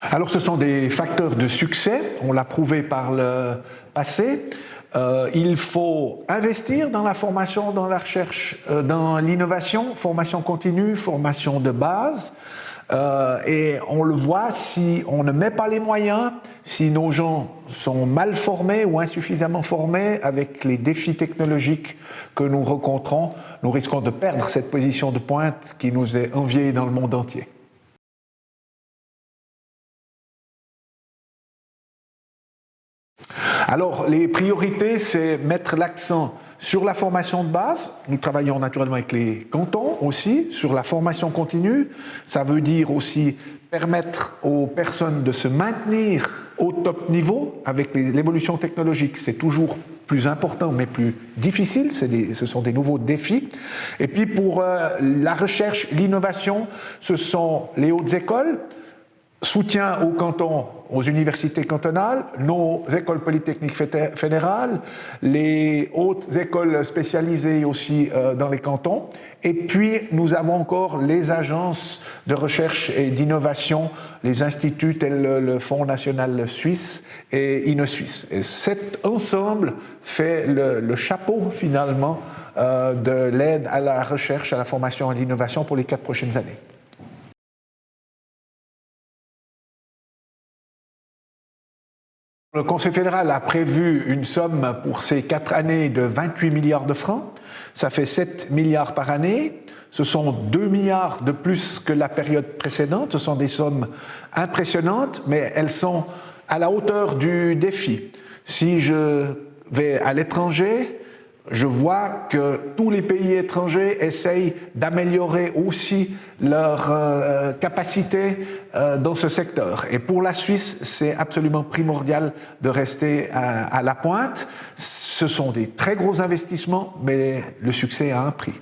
Alors ce sont des facteurs de succès, on l'a prouvé par le passé. Euh, il faut investir dans la formation, dans la recherche, euh, dans l'innovation, formation continue, formation de base. Euh, et on le voit, si on ne met pas les moyens, si nos gens sont mal formés ou insuffisamment formés avec les défis technologiques que nous rencontrons, nous risquons de perdre cette position de pointe qui nous est enviée dans le monde entier. Alors, les priorités, c'est mettre l'accent sur la formation de base, nous travaillons naturellement avec les cantons aussi, sur la formation continue. Ça veut dire aussi permettre aux personnes de se maintenir au top niveau avec l'évolution technologique. C'est toujours plus important mais plus difficile, ce sont des nouveaux défis. Et puis pour euh, la recherche, l'innovation, ce sont les hautes écoles, soutien aux cantons, aux universités cantonales, nos écoles polytechniques fédérales, les hautes écoles spécialisées aussi euh, dans les cantons. Et puis, nous avons encore les agences de recherche et d'innovation, les instituts tels le Fonds national suisse et InnoSuisse. Et cet ensemble fait le, chapeau, finalement, euh, de l'aide à la recherche, à la formation et à l'innovation pour les quatre prochaines années. Le Conseil fédéral a prévu une somme pour ces quatre années de 28 milliards de francs. Ça fait 7 milliards par année. Ce sont 2 milliards de plus que la période précédente. Ce sont des sommes impressionnantes, mais elles sont à la hauteur du défi. Si je vais à l'étranger, je vois que tous les pays étrangers essayent d'améliorer aussi leur euh, capacité euh, dans ce secteur. Et pour la Suisse, c'est absolument primordial de rester à la pointe. Ce sont des très gros investissements, mais le succès a un prix.